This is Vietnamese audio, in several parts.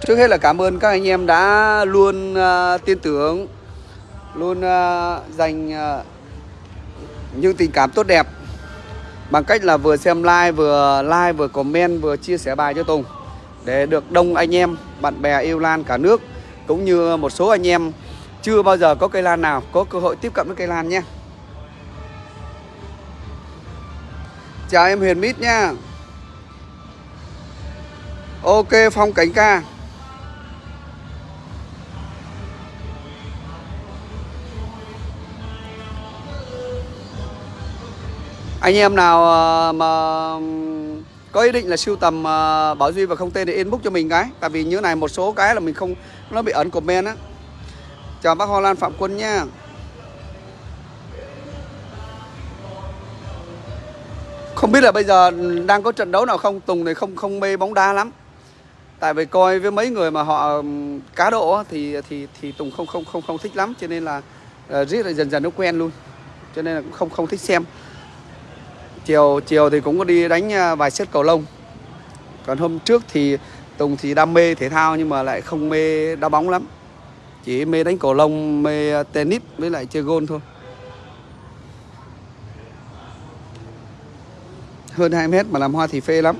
Trước hết là cảm ơn các anh em đã luôn uh, tin tưởng, luôn uh, dành uh, những tình cảm tốt đẹp bằng cách là vừa xem like, vừa like, vừa comment, vừa chia sẻ bài cho Tùng để được đông anh em, bạn bè yêu lan cả nước cũng như một số anh em chưa bao giờ có cây lan nào có cơ hội tiếp cận với cây lan nhé. Chào em Huyền Mít nha. Ok Phong Cảnh Ca. Anh em nào ờ, mà có ý định là sưu tầm ờ, Bảo Duy và không tên thì inbox cho mình cái. Tại vì như này một số cái là mình không Nó bị ẩn comment á. Chào bác Hoa Lan Phạm Quân nha. Không biết là bây giờ đang có trận đấu nào không? Tùng này không không mê bóng đá lắm. Tại vì coi với mấy người mà họ cá độ thì thì thì Tùng không không không không thích lắm. Cho nên là uh, riết là dần dần nó quen luôn. Cho nên là cũng không không thích xem chiều chiều thì cũng có đi đánh à, vài set cầu lông. Còn hôm trước thì Tùng thì đam mê thể thao nhưng mà lại không mê đá bóng lắm. Chỉ mê đánh cầu lông, mê tennis với lại chơi gôn thôi. Hơn 2 mét mà làm hoa thì phê lắm.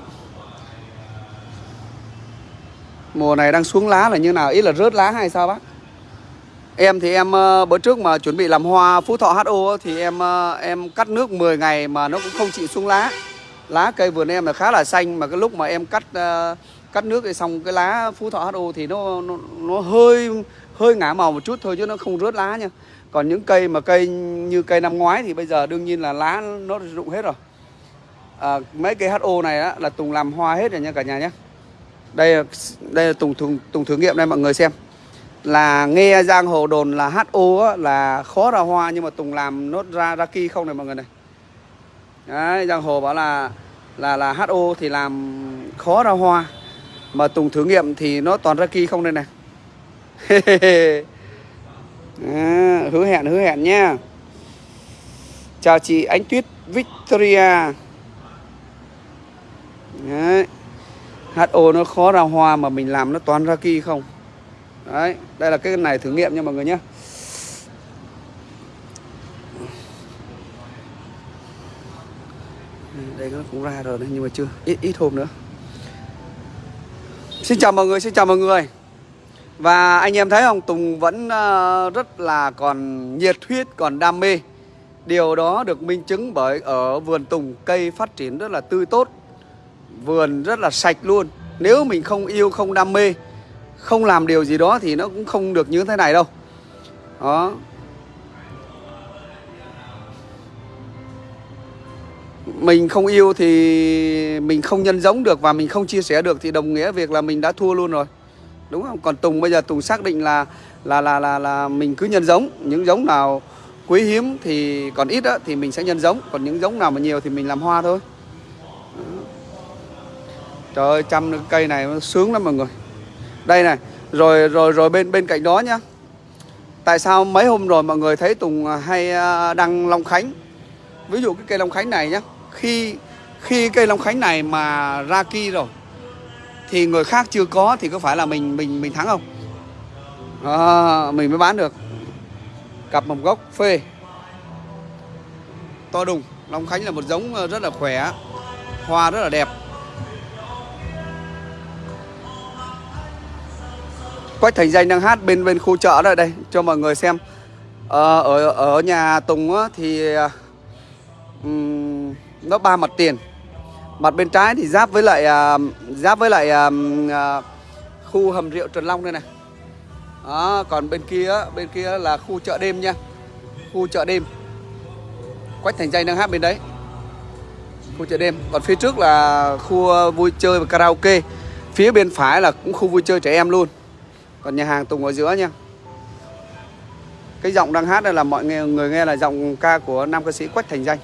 Mùa này đang xuống lá là như nào? Ít là rớt lá hay sao bác? Em thì em ờ, bữa trước mà chuẩn bị làm hoa Phú Thọ HO thì em ờ, em cắt nước 10 ngày mà nó cũng không chịu xuống lá. Lá cây vườn em là khá là xanh mà cái lúc mà em cắt ờ, cắt nước thì xong cái lá Phú Thọ HO thì nó nó, nó hơi hơi ngả màu một chút thôi chứ nó không rớt lá nha. Còn những cây mà cây như cây năm ngoái thì bây giờ đương nhiên là lá nó rụng hết rồi. À, mấy cây HO này á, là Tùng làm hoa hết rồi nha cả nhà nhé. Đây đây là Tùng, Tùng Tùng thử nghiệm đây mọi người xem là nghe giang hồ đồn là HO là khó ra hoa nhưng mà Tùng làm nốt ra ra ki không này mọi người này. Đấy, giang hồ bảo là là là HO thì làm khó ra hoa mà Tùng thử nghiệm thì nó toàn ra ki không đây này. à, hứa hẹn hứa hẹn nha. Chào chị Ánh Tuyết Victoria. Đấy. HO nó khó ra hoa mà mình làm nó toàn ra ki không. Đấy, đây là cái này thử nghiệm nha mọi người nhé. Đây nó cũng ra rồi đấy nhưng mà chưa ít ít hôm nữa. Xin chào mọi người, xin chào mọi người. Và anh em thấy không, Tùng vẫn ờ, rất là còn nhiệt huyết, còn đam mê. Điều đó được minh chứng bởi ở vườn Tùng cây phát triển rất là tươi tốt Vườn rất là sạch luôn. Nếu mình không yêu, không đam mê không làm điều gì đó thì nó cũng không được như thế này đâu. Đó. Mình không yêu thì mình không nhân giống được và mình không chia sẻ được thì đồng nghĩa việc là mình đã thua luôn rồi. Đúng không? Còn tùng bây giờ tùng xác định là là là là là mình cứ nhân giống. Những giống nào quý hiếm thì còn ít đó, thì mình sẽ nhân giống. Còn những giống nào mà nhiều thì mình làm hoa thôi. Trời ơi chăm cây này nó sướng lắm mọi người đây này rồi rồi rồi bên bên cạnh đó nhá. Tại sao mấy hôm rồi mọi người thấy tùng à, hay à, đăng long khánh? Ví dụ cái cây long khánh này nhá khi khi cây long khánh này mà ra ki rồi thì người khác chưa có thì có phải là mình mình mình thắng không? À, mình mới bán được. Cặp mầm gốc phê. To đùng long khánh là một giống ờ, rất là khỏe hoa rất là đẹp. Quách Thành Danh đang hát bên bên khu chợ đây đây cho mọi người xem. Ờ, ở ở nhà Tùng á, thì um, nó ba mặt tiền. Mặt bên trái thì giáp với lại uh, giáp với lại uh, uh, khu hầm rượu Trần Long đây này. Đó, còn bên kia bên kia là khu chợ đêm nha. Khu chợ đêm. Quách Thành Danh đang hát bên đấy. Khu chợ đêm. Còn phía trước là khu vui chơi và karaoke. Phía bên phải là cũng khu vui chơi trẻ em luôn. Còn nhà hàng Tùng ở giữa nha. Cái giọng đang hát đây là mọi người nghe là giọng ca của nam ca sĩ Quách Thành Danh.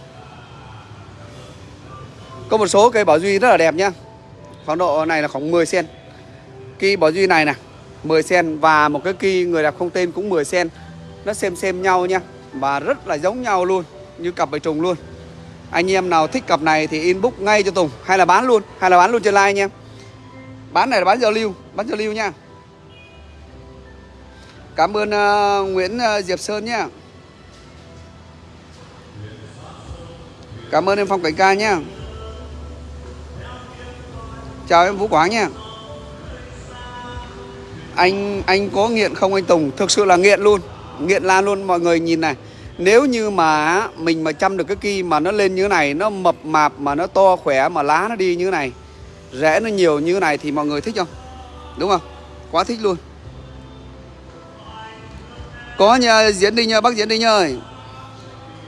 Có một số cây bảo duy rất là đẹp nha. Khoảng độ này là khoảng 10 sen. Cây bảo duy này nè 10 sen và một cái cây người đẹp không tên cũng 10 sen. Nó xem xem nhau nha Và rất là giống nhau luôn, Như cặp bầy trùng luôn. Anh em nào thích cặp này thì inbox ngay cho Tùng, Hay là bán luôn, Hay là bán luôn trên like nha. Bán này là bán giao lưu, Bán giao lưu nha. Cảm ơn uh, Nguyễn uh, Diệp Sơn nhé. Cảm ơn em Phong Cảnh Ca nhé. Chào em Vũ Quảng nha Anh anh có nghiện không anh Tùng? Thực sự là nghiện luôn Nghiện la luôn mọi người nhìn này. Nếu như mà mình mà chăm được cái kỳ mà nó lên như thế này Nó mập mạp mà nó to khỏe mà lá nó đi như thế này Rẽ nó nhiều như thế này thì mọi người thích không? Đúng không? Quá thích luôn. Có nhà Diễn Đinh nhờ Bác Diễn Đinh ơi.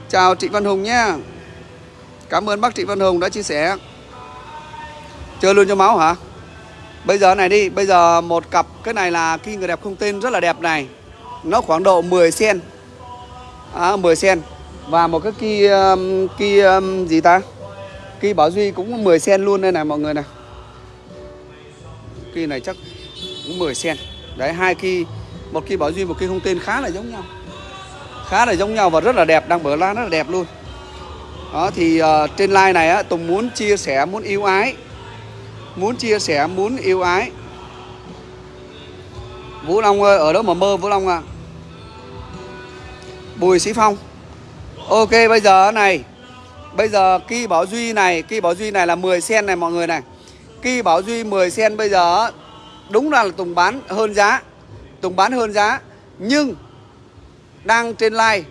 Chào Trịnh Văn Hùng nhé. Cảm ơn bác Trịnh Văn Hùng đã chia sẻ. Chơi luôn cho máu hả? Bây giờ này đi Bây giờ một cặp Cái này là khi người đẹp không tên rất là đẹp này. Nó khoảng độ 10 sen. À, 10 sen. Và một cái kỳ um, Kỳ um, gì ta? Kỳ Bảo Duy cũng 10 sen luôn đây này mọi người này. Kỳ này chắc cũng 10 sen. Đấy hai kỳ một cây Bảo Duy một cây không tên khá là giống nhau. Khá là giống nhau và rất là đẹp Đang bở lan rất là đẹp luôn. Đó thì uh, trên like này á, Tùng muốn chia sẻ, muốn yêu ái. Muốn chia sẻ, muốn yêu ái. Vũ Long ơi, ở đó mà mơ Vũ Long à. Bùi Sĩ Phong. Ok, bây giờ này Bây giờ Kỳ Bảo Duy này Kỳ Bảo Duy này là 10 sen này mọi người này. Kỳ Bảo Duy 10 sen bây giờ Đúng là Tùng bán hơn giá. Tùng bán hơn giá Nhưng Đang trên live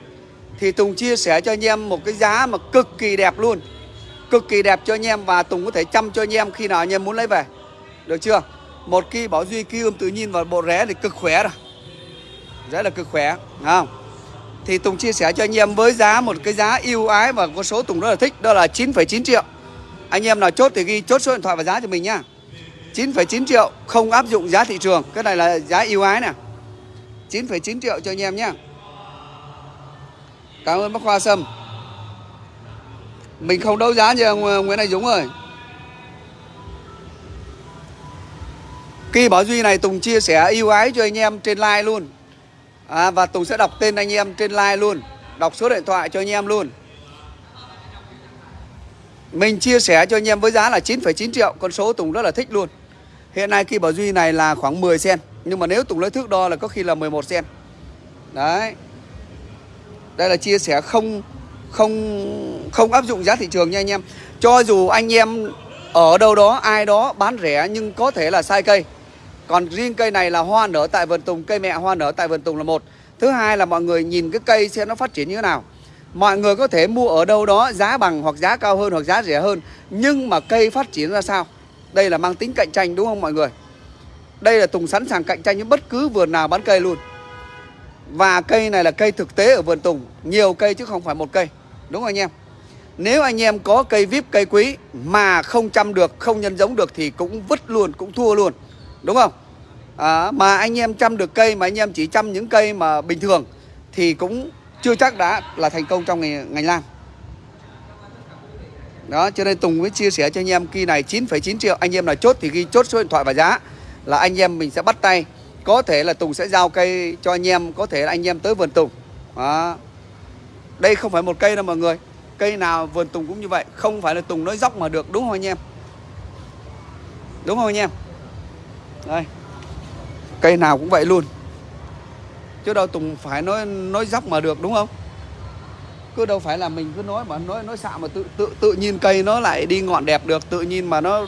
thì Tùng chia sẻ cho anh em một cái giá mà cực kỳ đẹp luôn. Cực kỳ đẹp cho anh em và Tùng có thể chăm cho anh em khi nào anh em muốn lấy về. Được chưa? Một kỳ bảo duy kia ươm tự nhiên và bộ ré thì cực khỏe rồi Rất là cực khỏe không? Thì Tùng chia sẻ cho anh em với giá một cái giá yêu ái và con số Tùng rất là thích Đó là 9,9 triệu. Anh em nào chốt thì ghi chốt số điện thoại và giá cho mình nhá. 9,9 triệu không áp dụng giá thị trường. Cái này là giá yêu ái nè. 9,9 triệu cho anh em nhé. Cảm ơn bác khoa Sâm. Mình không đấu giá như ông ờ, Nguyễn Anh Dũng rồi. Kỳ Bảo Duy này Tùng chia sẻ yêu ái cho anh em trên like luôn. À, Và Tùng sẽ đọc tên anh em trên like luôn. Đọc số điện thoại cho anh em luôn. Mình chia sẻ cho anh em với giá là 9,9 triệu Con số Tùng rất là thích luôn. Hiện nay Kỳ Bảo Duy này là khoảng 10 sen. Nhưng mà nếu Tùng lấy thước đo là có khi là 11 cm Đấy. Đây là chia sẻ không không không áp dụng giá thị trường nha anh em. Cho dù anh em ở đâu đó, ai đó bán rẻ nhưng có thể là sai cây. Còn riêng cây này là hoa nở tại vườn tùng, cây mẹ hoa nở tại vườn tùng là một. Thứ hai là mọi người nhìn cái cây xem nó phát triển như thế nào. Mọi người có thể mua ở đâu đó giá bằng hoặc giá cao hơn hoặc giá rẻ hơn, nhưng mà cây phát triển ra sao? Đây là mang tính cạnh tranh, đúng không mọi người? Đây là tùng sẵn sàng cạnh tranh với bất cứ vườn nào bán cây luôn. Và cây này là cây thực tế ở vườn Tùng Nhiều cây chứ không phải một cây. Đúng không anh em? Nếu anh em có cây vip cây quý Mà không chăm được, không nhân giống được Thì cũng vứt luôn, cũng thua luôn. Đúng không? À, Mà anh em chăm được cây Mà anh em chỉ chăm những cây mà bình thường Thì cũng chưa chắc đã là thành công trong ngành, ngành lan. Đó cho nên Tùng mới chia sẻ cho anh em kỳ này 9,9 triệu Anh em là chốt thì ghi chốt số điện thoại và giá. Là anh em mình sẽ bắt tay. Có thể là Tùng sẽ giao cây cho anh em, Có thể là anh em tới vườn Tùng. Đó. Đây không phải một cây đâu mọi người. Cây nào vườn Tùng cũng như vậy, Không phải là Tùng nói dốc mà được, đúng không anh em? Đúng không anh em? Đây. Cây nào cũng vậy luôn. Chứ đâu Tùng phải nói nói dốc mà được, đúng không? Cứ đâu phải là mình cứ nói mà, nói nói xạo mà tự tự tự nhiên cây nó lại đi ngọn đẹp được, tự nhiên mà nó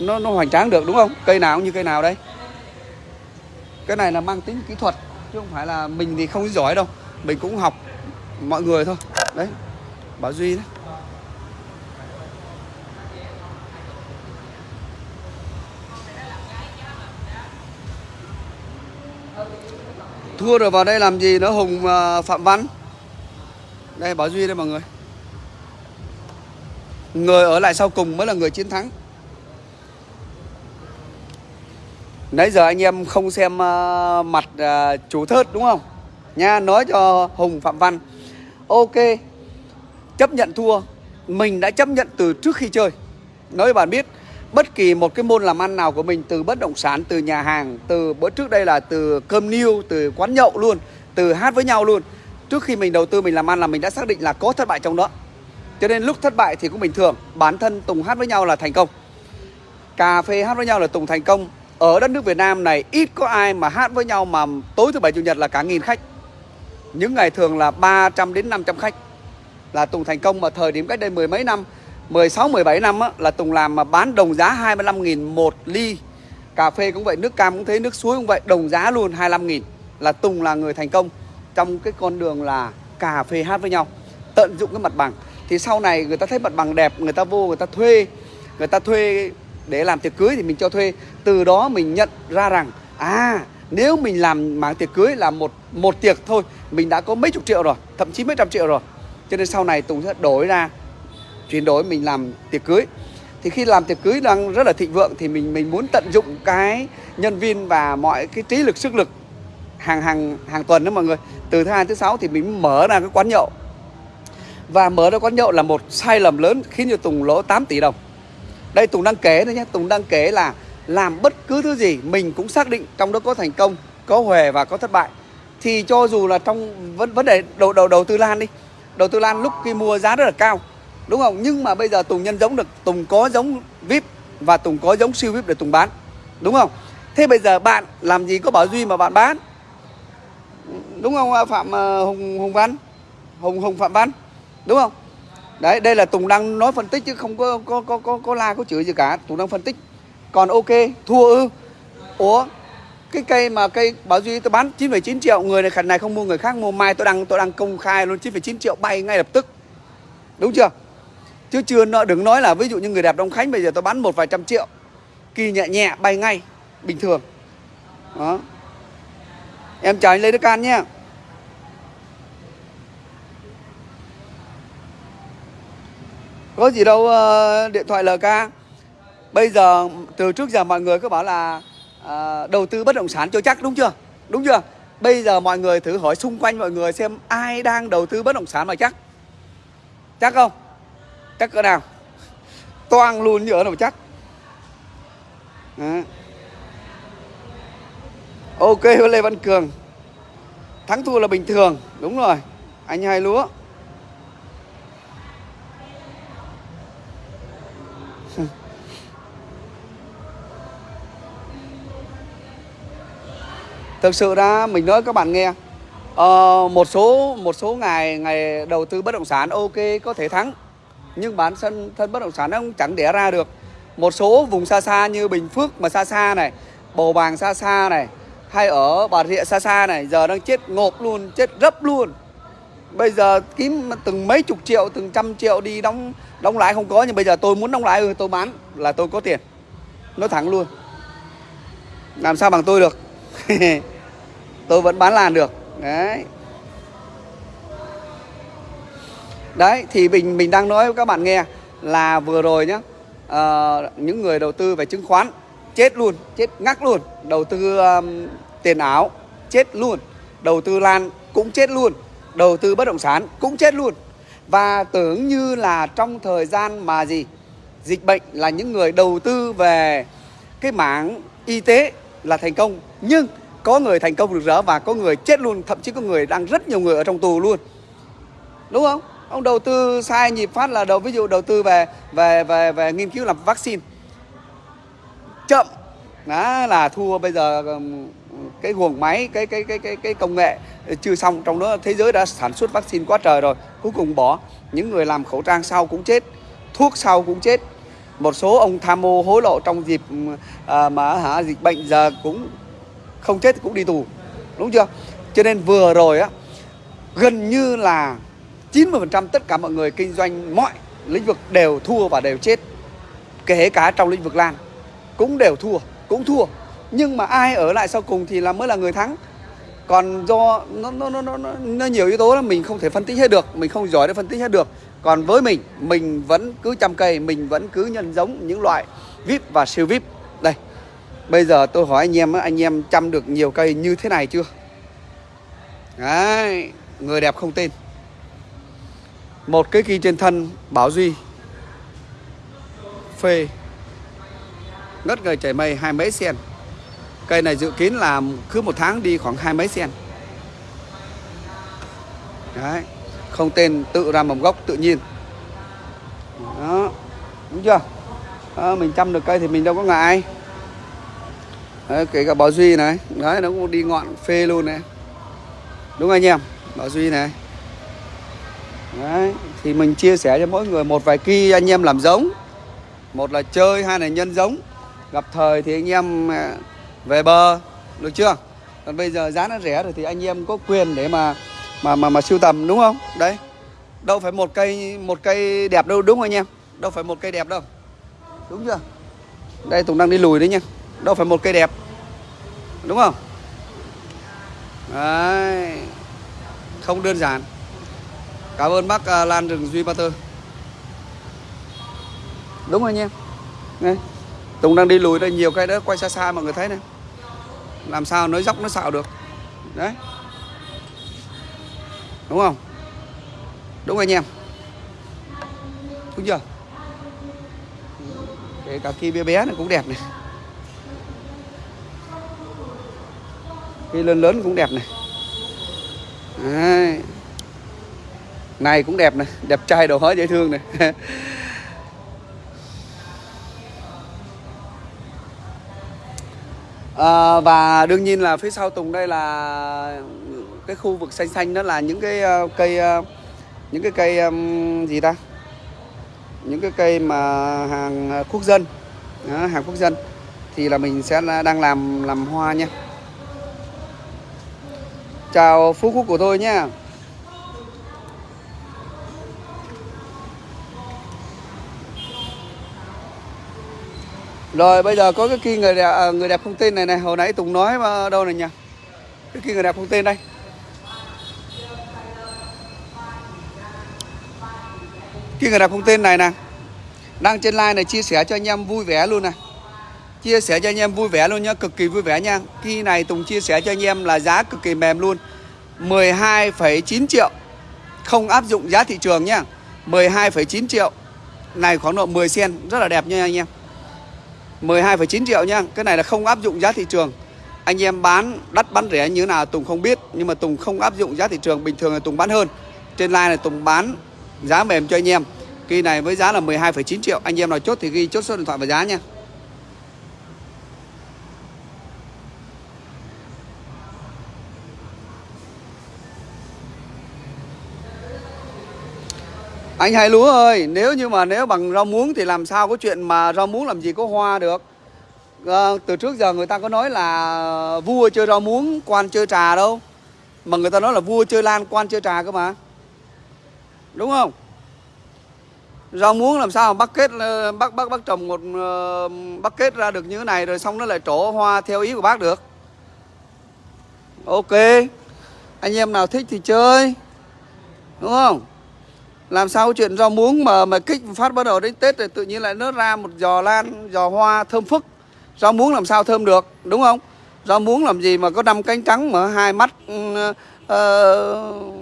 nó nó hoành tráng được, đúng không? Cây nào cũng như cây nào đây. Cái này là mang tính kỹ thuật, chứ không phải là mình thì không giỏi đâu. Mình cũng học mọi người thôi. Đấy, bảo duy đấy. Thua rồi vào đây làm gì nữa, hùng à, phạm văn? Đây, bảo duy đây mọi người. Người ở lại sau cùng mới là người chiến thắng. Nãy giờ anh em không xem uh, mặt uh, chủ thớt đúng không? Nha, nói cho Hùng Phạm Văn. Ok Chấp nhận thua. Mình đã chấp nhận từ trước khi chơi. Nói cho bạn biết Bất kỳ một cái môn làm ăn nào của mình Từ bất động sản, từ nhà hàng Từ bữa trước đây là từ cơm niêu Từ quán nhậu luôn Từ hát với nhau luôn. Trước khi mình đầu tư mình làm ăn là mình đã xác định là có thất bại trong đó. Cho nên lúc thất bại thì cũng bình thường. Bản thân Tùng hát với nhau là thành công. Cà phê hát với nhau là Tùng thành công ở đất nước Việt Nam này ít có ai mà hát với nhau mà tối thứ bảy chủ nhật là cả nghìn khách. Những ngày thường là 300 đến 500 khách. Là Tùng thành công mà thời điểm cách đây mười mấy năm 16 17 năm á, là Tùng làm mà bán đồng giá 25 000 một ly. Cà phê cũng vậy nước cam cũng thế nước suối cũng vậy đồng giá luôn 25 000 là Tùng là người thành công trong cái con đường là cà phê hát với nhau tận dụng cái mặt bằng. Thì sau này người ta thấy mặt bằng đẹp người ta vô người ta thuê. Người ta thuê để làm tiệc cưới thì mình cho thuê. Từ đó mình nhận ra rằng à nếu mình làm mảng tiệc cưới là một một tiệc thôi, mình đã có mấy chục triệu rồi, thậm chí mấy trăm triệu rồi. Cho nên sau này tùng sẽ đổi ra, chuyển đổi mình làm tiệc cưới. Thì khi làm tiệc cưới đang rất là thịnh vượng thì mình mình muốn tận dụng cái nhân viên và mọi cái trí lực, sức lực hàng hàng hàng tuần đó mọi người. Từ thứ hai, thứ sáu thì mình mở ra cái quán nhậu. Và mở ra quán nhậu là một sai lầm lớn khiến cho Tùng lỗ 8 tỷ đồng đây, Tùng đang kể thôi nhé. Tùng đang kể là làm bất cứ thứ gì mình cũng xác định trong đó có thành công, có huề và có thất bại. Thì cho dù là trong vấn vấn đề đầu đầu đầu tư lan đi. Đầu tư lan lúc khi mua giá rất là cao, đúng không? Nhưng mà bây giờ Tùng nhân giống được, Tùng có giống vip và Tùng có giống siêu vip để Tùng bán, đúng không? Thế bây giờ bạn làm gì có bảo duy mà bạn bán? Đúng không, phạm ờ, hùng hùng văn? Hùng hùng phạm văn, đúng không? Đấy đây là tùng đang nói phân tích chứ không có có có có, có la có chửi gì cả. Tùng đang phân tích. Còn ok thua ư. Ủa cái cây mà cây bảo duy tôi bán 9,9 triệu người này khẩn này không mua người khác mua. Mai tôi đang tôi đang công khai luôn 9,9 triệu bay ngay lập tức. Đúng chưa? Chứ chưa nợ đừng nói là ví dụ như người đẹp đông khánh bây giờ tôi bán một vài trăm triệu. Kỳ nhẹ nhẹ bay ngay. Bình thường. Đó. Em chào anh lê đức an nhé. Có gì đâu uh, điện thoại LK bây giờ từ trước giờ mọi người cứ bảo là uh, đầu tư bất động sản cho chắc đúng chưa? Đúng chưa? Bây giờ mọi người thử hỏi xung quanh mọi người xem ai đang đầu tư bất động sản mà chắc. Chắc không? Chắc cỡ nào? Toang luôn như ở đâu chắc. Đó. ok lê văn cường. Thắng thua là bình thường. Đúng rồi. Anh hai lúa. Thực sự ra mình nói các bạn nghe. Uh, một số một số ngày ngày đầu tư bất động sản ok có thể thắng. Nhưng bản thân thân bất động sản nó cũng chẳng đẻ ra được. Một số vùng xa xa như bình phước mà xa xa này bầu bàng xa xa này hay ở bà rịa xa xa này giờ đang chết ngộp luôn chết rấp luôn. Bây giờ kiếm từng mấy chục triệu từng trăm triệu đi đóng đóng lãi không có nhưng bây giờ tôi muốn đóng lãi ừ, tôi bán là tôi có tiền. Nói thẳng luôn. Làm sao bằng tôi được? tôi vẫn bán làn được. Đấy. Đấy thì mình mình đang nói với các bạn nghe là vừa rồi nhá uh, những người đầu tư về chứng khoán chết luôn chết ngắc luôn. Đầu tư um, tiền ảo chết luôn. Đầu tư lan cũng chết luôn. Đầu tư bất động sản cũng chết luôn. Và tưởng như là trong thời gian mà gì dịch bệnh là những người đầu tư về cái mảng y tế là thành công. Nhưng có người thành công được rỡ và có người chết luôn thậm chí có người đang rất nhiều người ở trong tù luôn. Đúng không? Ông đầu tư sai nhịp phát là đầu ví dụ đầu tư về về về về nghiên cứu làm vaccine. Chậm. Đó là thua bây giờ cái guồng máy cái cái cái cái cái công nghệ chưa xong. Trong đó thế giới đã sản xuất vaccine quá trời rồi cuối cùng bỏ. Những người làm khẩu trang sau cũng chết thuốc sau cũng chết. Một số ông tham mô hối lộ trong dịp à, mà hả dịch bệnh giờ cũng không chết cũng đi tù. Đúng chưa? Cho nên vừa rồi á gần như là 90% tất cả mọi người kinh doanh mọi lĩnh vực đều thua và đều chết. Kể cả trong lĩnh vực lan cũng đều thua cũng thua. Nhưng mà ai ở lại sau cùng thì là mới là người thắng. Còn do nó nó nó nó, nó nhiều yếu tố là mình không thể phân tích hết được mình không giỏi để phân tích hết được. Còn với mình mình vẫn cứ chăm cây mình vẫn cứ nhân giống những loại vip và siêu vip. Đây bây giờ tôi hỏi anh em anh em chăm được nhiều cây như thế này chưa? Đấy người đẹp không tên một cái kỳ trên thân bảo duy. Phê. Ngất người chảy mây hai mấy sen. Cây này dự kiến là cứ một tháng đi khoảng hai mấy sen. Đấy không tên tự ra mầm gốc tự nhiên. Đó đúng chưa? À, mình chăm được cây thì mình đâu có ngại đấy, kể cả Bảo Duy này. Đấy nó cũng đi ngọn phê luôn này. Đúng anh em? Bảo Duy này. Đấy thì mình chia sẻ cho mỗi người một vài kỳ anh em làm giống. Một là chơi hai là nhân giống. Gặp thời thì anh em à, về bờ. Được chưa? Còn bây giờ giá nó rẻ rồi thì anh em có quyền để mà mà mà mà sưu tầm đúng không? Đấy đâu phải một cây một cây đẹp đâu đúng không anh em? Đâu phải một cây đẹp đâu. Đúng chưa? Đây tùng đang đi lùi đấy nha đâu phải một cây đẹp. Đúng không? Đấy. Không đơn giản. Cảm ơn bác uh, lan rừng duy ba tơ. Đúng rồi anh em đây tùng đang đi lùi đây nhiều cây đó quay xa xa mọi người thấy này làm sao nói dốc nó xạo được. Đấy. Đúng không? Đúng anh em. Đúng chưa? Kể cả kia bé bé này cũng đẹp này cái lớn lớn cũng đẹp này. Đấy. này cũng đẹp này đẹp trai đồ hói dễ thương này. À, và đương nhiên là phía sau tùng đây là cái khu vực xanh xanh đó là những cái uh, cây uh, những cái cây um, gì ta? Những cái cây mà hàng ờ, quốc dân. Đó, hàng quốc dân. Thì là mình sẽ đang làm làm hoa nha chào phú quốc của tôi nhé Rồi bây giờ có cái kia người đẹp, à, người đẹp không tên này này Hồi nãy Tùng nói mà đâu này nhỉ? Cái kia người đẹp không tên đây. Kia người đẹp không tên này nè. Đang trên like này chia sẻ cho anh em vui vẻ luôn này Chia sẻ cho anh em vui vẻ luôn nhá Cực kỳ vui vẻ nha. Khi này Tùng chia sẻ cho anh em là giá cực kỳ mềm luôn. 12,9 triệu Không áp dụng giá thị trường nhá. 12,9 triệu Này khoảng độ 10 sen Rất là đẹp nha anh em. 12,9 triệu nha Cái này là không áp dụng giá thị trường. Anh em bán đắt bán rẻ như thế nào Tùng không biết Nhưng mà Tùng không áp dụng giá thị trường Bình thường là Tùng bán hơn. Trên line này Tùng bán giá mềm cho anh em. Kỳ này với giá là 12,9 triệu Anh em nào chốt thì ghi chốt số điện thoại và giá nha. Anh Hai Lúa ơi, nếu như mà nếu bằng rau muống thì làm sao có chuyện mà rau muống làm gì có hoa được. À, từ trước giờ người ta có nói là vua chơi rau muống, quan chơi trà đâu. Mà người ta nói là vua chơi lan, quan chơi trà cơ mà. Đúng không? Rau muống làm sao mà bắt kết ờ, bắt bắt bắt trồng một ờ, bắt kết ra được như thế này rồi xong nó lại trổ hoa theo ý của bác được. Ok. Anh em nào thích thì chơi. Đúng không? Làm sao chuyện rau muống mà mà kích phát bắt đầu đến tết rồi tự nhiên lại nó ra một giò lan giò hoa thơm phức. Rau muống làm sao thơm được đúng không? Rau muống làm gì mà có năm cánh trắng mà hai mắt uh, uh,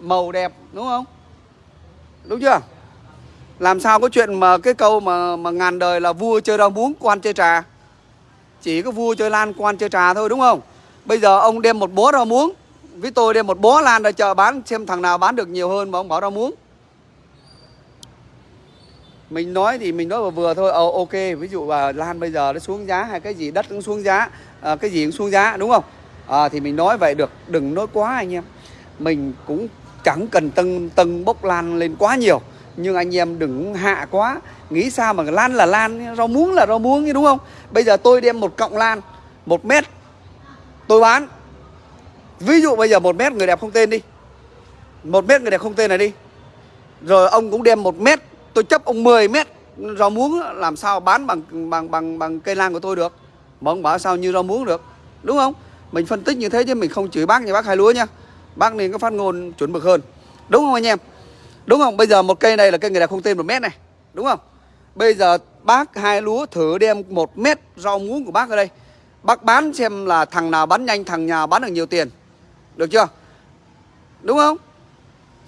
màu đẹp đúng không? Đúng chưa? Làm sao có chuyện mà cái câu mà mà ngàn đời là vua chơi rau muống quan chơi trà. Chỉ có vua chơi lan quan chơi trà thôi đúng không? Bây giờ ông đem một bó rau muống với tôi đem một bó lan ra chợ bán xem thằng nào bán được nhiều hơn mà ông bảo rau muống mình nói thì mình nói vừa vừa thôi. Ờ ok ví dụ là lan bây giờ nó xuống giá hay cái gì đất cũng xuống giá à, cái gì cũng xuống giá đúng không? À, thì mình nói vậy được đừng nói quá anh em. Mình cũng chẳng cần tân tân bốc lan lên quá nhiều nhưng anh em đừng hạ quá. Nghĩ sao mà lan là lan rau muống là rau muống đúng không? Bây giờ tôi đem một cọng lan một mét tôi bán. Ví dụ bây giờ một mét người đẹp không tên đi. Một mét người đẹp không tên này đi. Rồi ông cũng đem một mét tôi chấp ông 10 mét. Rau muống làm sao bán bằng bằng bằng bằng cây lan của tôi được? Mà ông bảo sao như rau muống được? Đúng không? Mình phân tích như thế chứ mình không chửi bác như bác hai lúa nha bác nên có phát ngôn chuẩn mực hơn. Đúng không anh em? Đúng không? Bây giờ một cây này là cây người đẹp không tên một mét này. Đúng không? Bây giờ bác hai lúa thử đem một mét rau muống của bác ở đây. Bác bán xem là thằng nào bán nhanh, thằng nào bán được nhiều tiền. Được chưa? Đúng không?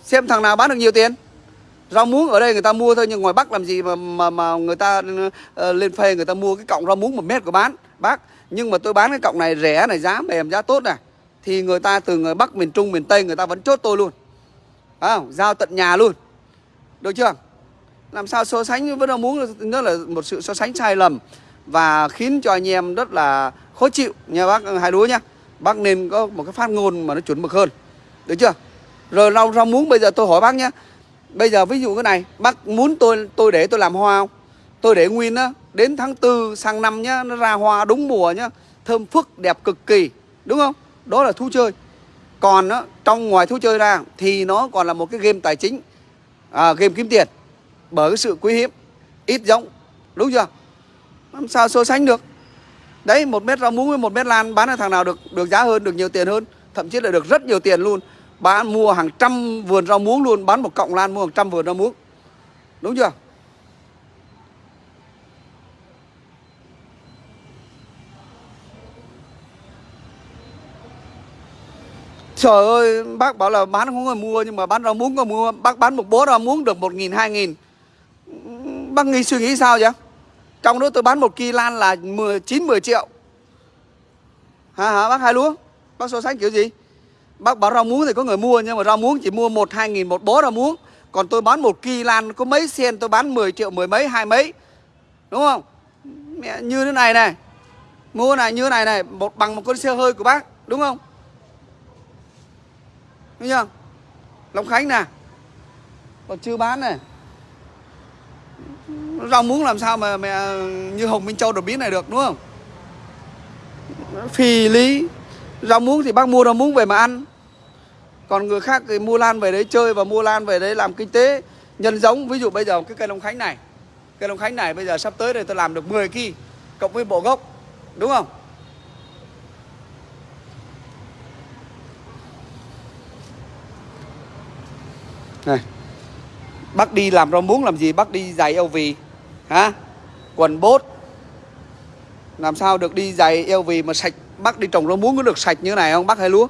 Xem thằng nào bán được nhiều tiền rau muống ở đây người ta mua thôi nhưng ngoài bắc làm gì mà mà, mà người ta uh, lên phê người ta mua cái cọng rau muống một mét của bán bác. Nhưng mà tôi bán cái cọng này rẻ này giá mềm giá tốt này thì người ta từ người bắc miền trung miền tây người ta vẫn chốt tôi luôn. À, giao tận nhà luôn. Được chưa? Làm sao so sánh với rau muống nó là một sự so sánh sai lầm và khiến cho anh em rất là khó chịu nha bác hai đứa nhá. Bác nên có một cái phát ngôn mà nó chuẩn mực hơn. Được chưa? Rồi rau rau muống bây giờ tôi hỏi bác nhá bây giờ ví dụ cái này bác muốn tôi tôi để tôi làm hoa không? Tôi để nguyên á đến tháng tư sang năm nhá nó ra hoa đúng mùa nhá thơm phức đẹp cực kỳ đúng không? Đó là thú chơi. Còn á, trong ngoài thú chơi ra thì nó còn là một cái game tài chính à, game kiếm tiền bởi cái sự quý hiếm ít giống đúng chưa? Làm sao so sánh được? Đấy một mét rau muống với một mét lan bán ở thằng nào được được giá hơn được nhiều tiền hơn thậm chí là được rất nhiều tiền luôn bán mua hàng trăm vườn rau muống luôn bán một cọng lan mua hàng trăm vườn rau muống đúng chưa Trời ơi, bác bảo là bán không có người mua nhưng mà bán rau muống có mua, bác bán một bó rau muống được một nghìn hai nghìn Bác nghĩ suy nghĩ sao vậy? Trong đó tôi bán một kỳ lan là 10, 9 10 triệu. Hả hả bác hai lúa? Bác so sánh kiểu gì? Bác bán rau muống thì có người mua nhưng mà rau muống chỉ mua 1 2 nghìn một bó rau muống. Còn tôi bán một kỳ lan có mấy sen tôi bán 10 triệu mười mấy hai mấy. Đúng không? Mẹ như thế này này. Mua này như thế này này, một bằng một con xe hơi của bác, đúng không? Đúng chưa? Long Khánh nè. Còn chưa bán này rau muống làm sao mà mẹ như hồng minh châu đột biến này được đúng không phì lý rau muống thì bác mua rau muống về mà ăn. Còn người khác thì mua lan về đấy chơi và mua lan về đấy làm kinh tế. Nhân giống, ví dụ bây giờ cái cây long khánh này. Cây long khánh này bây giờ sắp tới đây tôi làm được 10 kỳ cộng với bộ gốc, đúng không? Này, bác đi làm rau muống làm gì? Bác đi giày eo vì, hả? Quần bốt. Làm sao được đi giày eo vì mà sạch bác đi trồng rau muống có được sạch như thế này không? Bác hai lúa.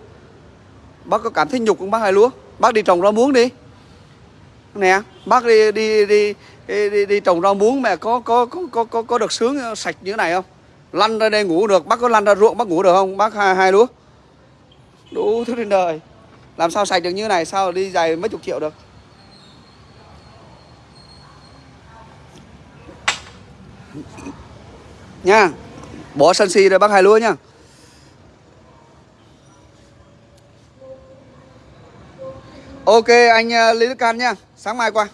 Bác có cảm thấy nhục không? Bác hai lúa. Bác đi trồng rau muống đi. Nè bác đi đi đi đi, đi, đi trồng rau muống mà có có có có có, có được sướng ờ, sạch như thế này không? Lăn ra đây ngủ được. Bác có lăn ra ruộng bác ngủ được không? Bác hai, hai lúa. Đủ thứ trên đời. Làm sao sạch được như thế này? Sao đi giày mấy chục triệu được? Nha bỏ sân si rồi bác hai lúa nha. Ok anh ờ, lý đức can nha sáng mai qua.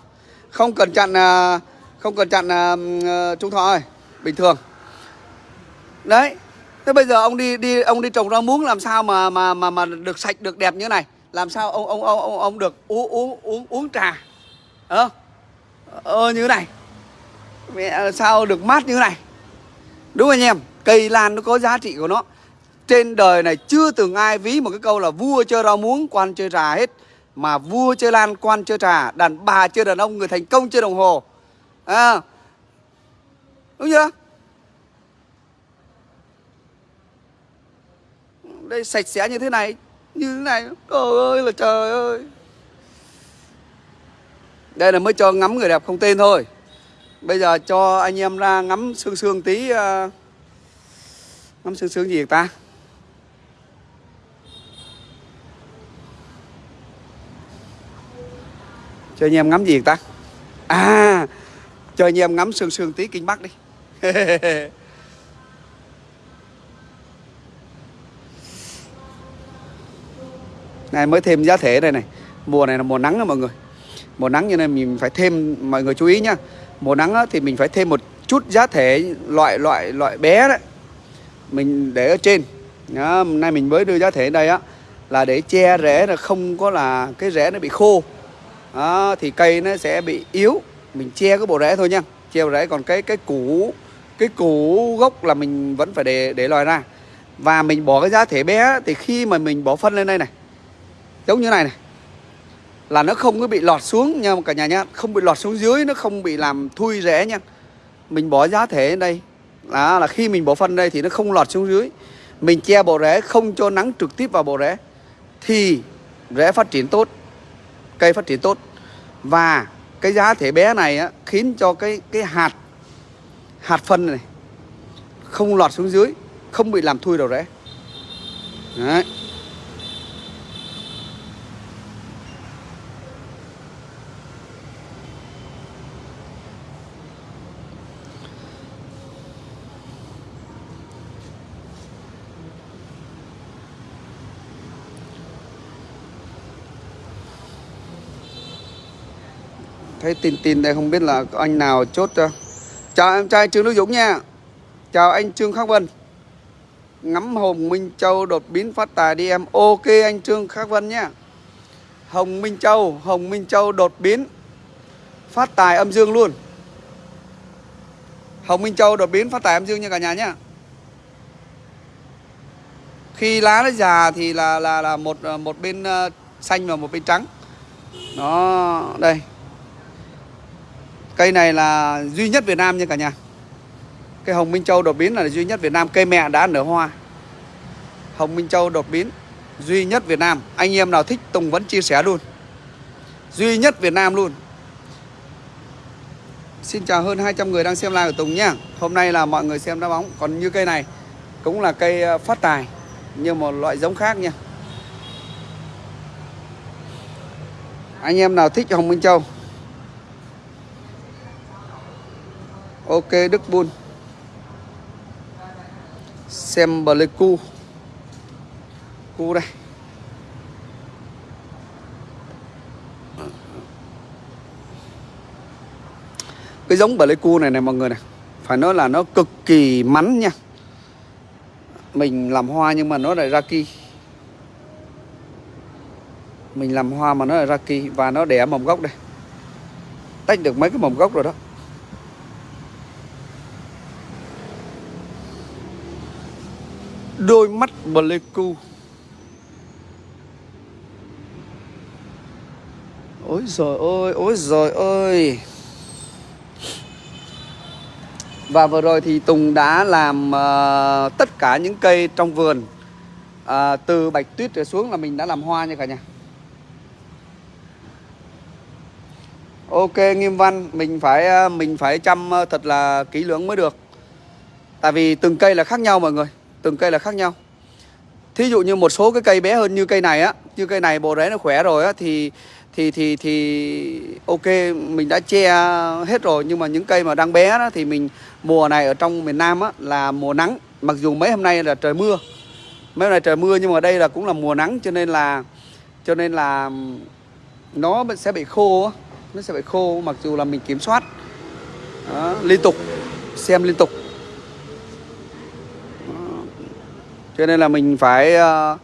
Không cần chặn ờ, không cần chặn ờ, trung thọ ơi. Bình thường. Đấy thế bây giờ ông đi đi ông đi trồng rau muống làm sao mà mà mà mà được sạch được đẹp như này? Làm sao ông ông ông ông, ông được uống uống uống uống trà? Ờ ờ như thế này. Mẹ sao được mát như thế này? Đúng anh em Cây lan nó có giá trị của nó. Trên đời này chưa từng ai ví một cái câu là Vua chơi rau muống quan chơi trà hết. Mà vua chơi lan quan chơi trà Đàn bà chơi đàn ông người thành công chơi đồng hồ. À, Đúng chưa? Đây sạch sẽ như thế này Như thế này Trời ơi là trời ơi. Đây là mới cho ngắm người đẹp không tên thôi. Bây giờ cho anh em ra ngắm sương sương tí uh, Ngắm sương sương gì ta? Cho anh em ngắm gì ta? À Cho anh em ngắm sương sương tí kinh Bắc đi. Này mới thêm giá thể đây này. Mùa này là mùa nắng đó mọi người. Mùa nắng như này mình phải thêm Mọi người chú ý nhá. Mùa nắng thì mình phải thêm một chút giá thể loại loại loại bé đấy. Mình để ở trên. Đó, nay mình mới đưa giá thể đây á là để che rễ là không có là cái rễ nó bị khô đó, thì cây nó sẽ bị yếu. Mình che cái bộ rễ thôi nha. Che bộ rễ còn cái cái củ cái củ gốc là mình vẫn phải để để lòi ra. Và mình bỏ cái giá thể bé thì khi mà mình bỏ phân lên đây này giống như này này là nó không có bị lọt xuống nha cả nhà nhá. Không bị lọt xuống dưới nó không bị làm thui rễ nha. Mình bỏ giá thể lên đây. Đó là khi mình bỏ phân đây thì nó không lọt xuống dưới. Mình che bộ rễ không cho nắng trực tiếp vào bộ rễ thì rễ phát triển tốt cây phát triển tốt và cái giá thể bé này á, khiến cho cái cái hạt hạt phân này không lọt xuống dưới không bị làm thui đầu rễ Đấy. Thấy tin tin đây, không biết là có anh nào chốt cho chào em trai trương đức dũng nha. Chào anh trương khắc vân. Ngắm hồng minh châu đột biến phát tài đi em. Ok anh trương khắc vân nhá hồng minh châu, hồng minh châu đột biến phát tài âm dương luôn. Hồng minh châu đột biến phát tài âm dương nha cả nhà nhá. Khi lá nó già thì là là là một ờ, một bên ờ, xanh và một bên trắng. Nó đây cây này là duy nhất Việt Nam nha cả nhà. Cây hồng minh châu đột biến là duy nhất Việt Nam. Cây mẹ đã nở hoa. Hồng minh châu đột biến, duy nhất Việt Nam. Anh em nào thích Tùng vẫn chia sẻ luôn. Duy nhất Việt Nam luôn. Xin chào hơn 200 người đang xem live của Tùng nhá. Hôm nay là mọi người xem đá bóng. Còn như cây này cũng là cây ờ, phát tài, Nhưng một loại giống khác nha. Anh em nào thích Hồng Minh Châu? Ok, Đức Bun Xem Pleiku Cu. Đây. Cái giống Pleiku này này, mọi người này, Phải nói là nó cực kỳ mắn nha. Mình làm hoa nhưng mà nó lại ra kỳ mình làm hoa mà nó là ra kỳ và nó đẻ mầm gốc đây. Tách được mấy cái mầm gốc rồi đó. Đôi mắt Pleiku. Ôi rồi ôi ôi rồi ơi. Và vừa rồi thì Tùng đã làm uh, tất cả những cây trong vườn. Uh, từ bạch tuyết trở xuống là mình đã làm hoa nha cả nhà. Ok Nghiêm Văn, mình phải ờ, mình phải chăm ờ, thật là kỹ lưỡng mới được. Tại vì từng cây là khác nhau mọi người, từng cây là khác nhau. Thí dụ như một số cái cây bé hơn như cây này á, như cây này bộ rễ nó khỏe rồi á thì thì thì thì ok mình đã che hết rồi nhưng mà những cây mà đang bé đó thì mình mùa này ở trong miền Nam á là mùa nắng, mặc dù mấy hôm nay là trời mưa. Mấy hôm nay trời mưa nhưng mà đây là cũng là mùa nắng cho nên là cho nên là nó sẽ bị khô nó sẽ bị khô mặc dù là mình kiểm soát đó, liên tục xem liên tục đó cho nên là mình phải uh,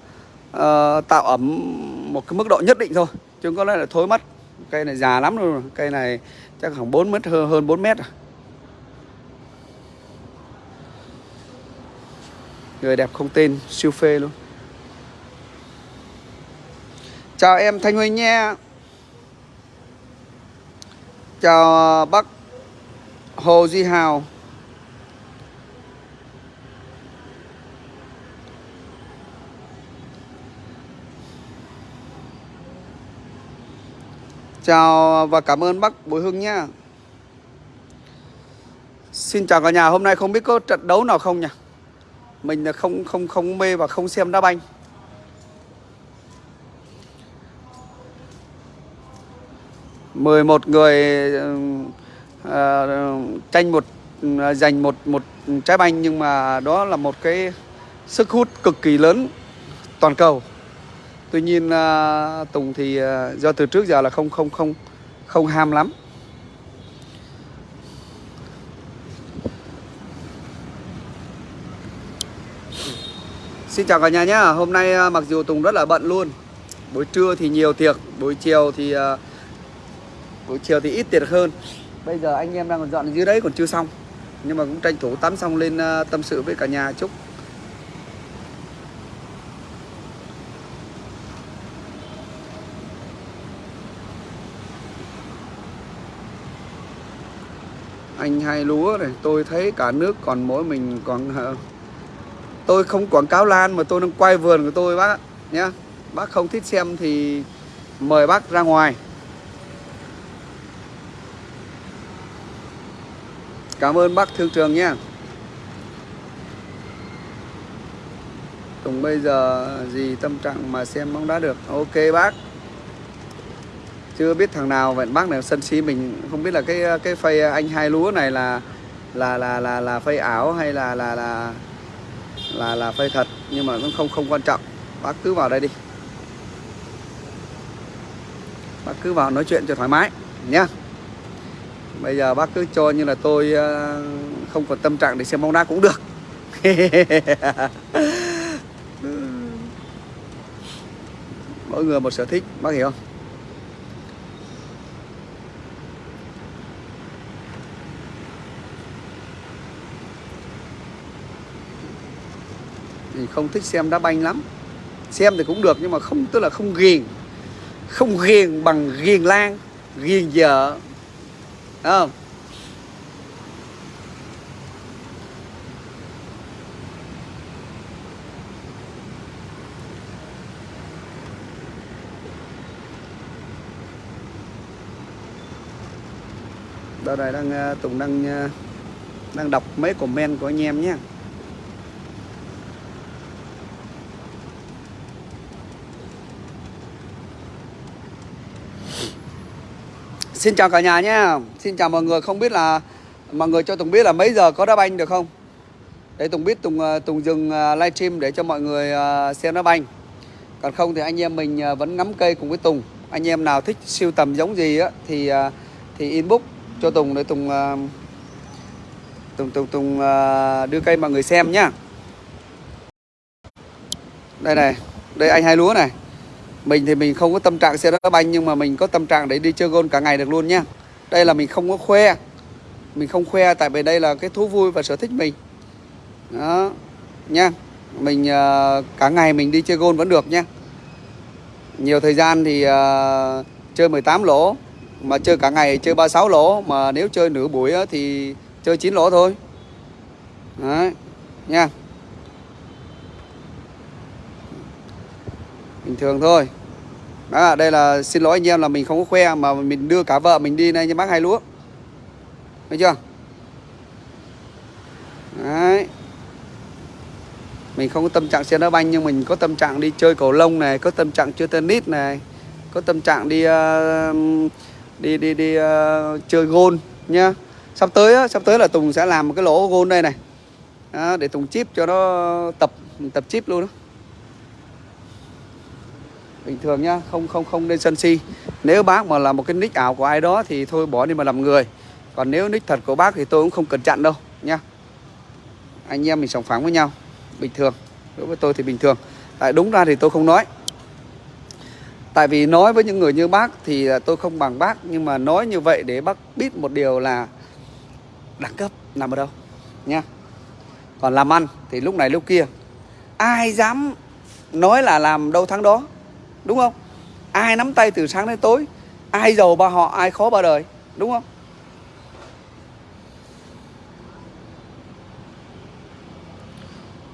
uh, tạo ẩm một cái mức độ nhất định thôi chứ không có lẽ là thối mất cây này già lắm rồi cây này chắc khoảng 4 mét hơn, hơn 4 mét rồi người đẹp không tên siêu phê luôn. Chào em thanh huỳnh nha. Chào ờ, bác Hồ Duy Hào. Chào và cảm ơn bác Bùi Hưng nhé. Xin chào cả nhà, hôm nay không biết có trận đấu nào không nhỉ? Mình là không không không mê và không xem đá banh 11 người uh, tranh một uh, giành một một trái banh nhưng mà đó là một cái sức hút cực kỳ lớn toàn cầu. Tuy nhiên uh, Tùng thì uh, do từ trước giờ là không không không không ham lắm. Xin chào cả nhà nhé Hôm nay à, mặc dù Tùng rất là bận luôn Buổi trưa thì nhiều tiệc Buổi chiều thì uh, buổi chiều thì ít tiền hơn bây giờ anh em đang còn dọn dưới đấy còn chưa xong nhưng mà cũng tranh thủ tắm xong lên uh, tâm sự với cả nhà chúc anh hai lúa này, tôi thấy cả nước còn mỗi mình còn ờ, tôi không quảng cáo lan mà tôi đang quay vườn của tôi, bác nhé bác không thích xem thì mời bác ra ngoài. Cảm ơn bác thương trường nha Tùng bây giờ gì tâm trạng mà xem bóng đá được? Ok bác. Chưa biết thằng nào, vậy bác này sân si mình, Không biết là cái cái phây anh hai lúa này là là là là là phây ảo hay là là là là là phây thật, nhưng mà cũng không không quan trọng. Bác cứ vào đây đi. Bác cứ vào nói chuyện cho thoải mái, nhá. Bây giờ bác cứ cho như là tôi ờ, không còn tâm trạng để xem bóng đá cũng được. Mỗi người một sở thích, bác hiểu không? Thì không thích xem đá banh lắm. Xem thì cũng được nhưng mà không, tức là không ghiền. Không ghiền bằng ghiền lan, ghiền vợ. Đúng không? Đó này đang ờ, Tùng đang ờ, đang đọc mấy comment của anh em nhé. Xin chào cả nhà nhé. Xin chào mọi người. Không biết là mọi người cho Tùng biết là mấy giờ có đá banh được không? Để Tùng biết Tùng ờ, Tùng dừng ờ, livestream để cho mọi người ờ, xem đá banh. Còn không thì anh em mình vẫn ngắm cây cùng với Tùng. Anh em nào thích siêu tầm giống gì á thì thì inbox cho Tùng để Tùng Tùng Tùng Tùng đưa cây mọi người xem nhá. Đây này, đây anh hai lúa này. Mình thì mình không có tâm trạng xe đá banh nhưng mà mình có tâm trạng để đi chơi gôn cả ngày được luôn nha. Đây là mình không có khoe. Mình không khoe tại vì đây là cái thú vui và sở thích mình. Đó, nha. Mình uh, cả ngày mình đi chơi gôn vẫn được nha. Nhiều thời gian thì uh, chơi 18 lỗ mà chơi cả ngày chơi 36 lỗ mà nếu chơi nửa buổi thì chơi 9 lỗ thôi đấy nha bình thường thôi đó, đây là xin lỗi anh em là mình không có khoe mà mình đưa cả vợ mình đi đây như bác hai lúa. Thấy chưa? Đấy. Mình không có tâm trạng xe đá banh nhưng mình có tâm trạng đi chơi cầu lông này có tâm trạng chơi tennis này có tâm trạng đi uh, đi đi đi uh, chơi gôn nhá. Sắp tới á, sắp tới là Tùng sẽ làm một cái lỗ gôn đây này. Đó, để Tùng chip cho nó tập tập chip luôn đó bình thường nhá, không không không nên sân si. Nếu bác mà là một cái nick ảo của ai đó thì thôi bỏ đi mà làm người. Còn nếu nick thật của bác thì tôi cũng không cần chặn đâu, nhá. Anh em mình sòng phẳng với nhau, bình thường. Đối với tôi thì bình thường. Tại đúng ra thì tôi không nói. Tại vì nói với những người như bác thì tôi không bằng bác, Nhưng mà nói như vậy để bác biết một điều là Đẳng cấp nằm ở đâu nha Còn làm ăn thì lúc này lúc kia, Ai dám nói là làm đâu thắng đó. Đúng không? Ai nắm tay từ sáng đến tối Ai giàu ba họ, ai khó ba đời. Đúng không?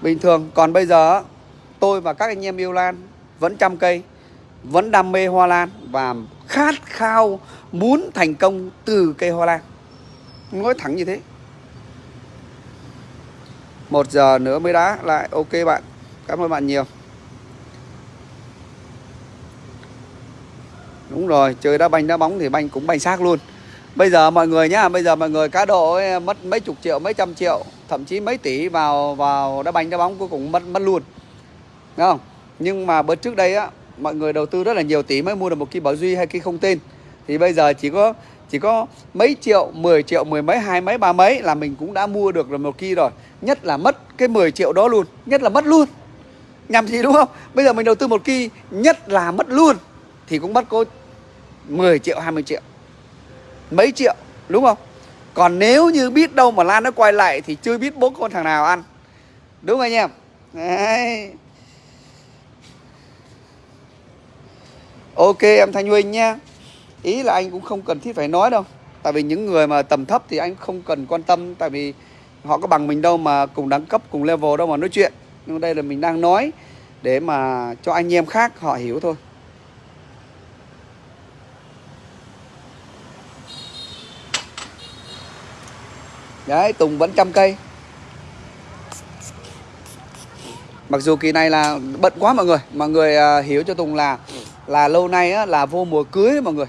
Bình thường Còn bây giờ tôi và các anh em yêu Lan Vẫn chăm cây vẫn đam mê hoa lan và khát khao muốn thành công từ cây hoa lan. Nói thẳng như thế. Một giờ nữa mới đá lại ok bạn. Cảm ơn bạn nhiều. Đúng rồi chơi đá banh đá bóng thì banh cũng banh xác luôn. Bây giờ mọi người nhá bây giờ mọi người cá độ ấy, mất mấy chục triệu mấy trăm triệu thậm chí mấy tỷ vào vào đá banh đá bóng cuối cùng mất mất luôn. Đúng không? Nhưng mà bữa trước đây á mọi người đầu tư rất là nhiều tỷ mới mua được một cái bảo duy hay cái không tên. Thì bây giờ chỉ có chỉ có mấy triệu 10 triệu mười mấy hai mấy ba mấy là mình cũng đã mua được rồi một kỳ rồi. Nhất là mất cái 10 triệu đó luôn nhất là mất luôn. Nhằm gì đúng không? Bây giờ mình đầu tư một kỳ nhất là mất luôn thì cũng mất có 10 triệu 20 triệu mấy triệu đúng không? Còn nếu như biết đâu mà Lan nó quay lại thì chưa biết bố con thằng nào ăn. Đúng không anh em? Đấy. Ok em Thanh Huynh nhá. Ý là anh cũng không cần thiết phải nói đâu. Tại vì những người mà tầm thấp thì anh không cần quan tâm. Tại vì họ có bằng mình đâu mà cùng đẳng cấp, cùng level đâu mà nói chuyện. Nhưng đây là mình đang nói Để mà cho anh em khác họ hiểu thôi. Đấy, Tùng vẫn trăm cây. Mặc dù kỳ này là bận quá mọi người Mọi người uh, hiểu cho Tùng là là lâu nay á, là vô mùa cưới mọi người.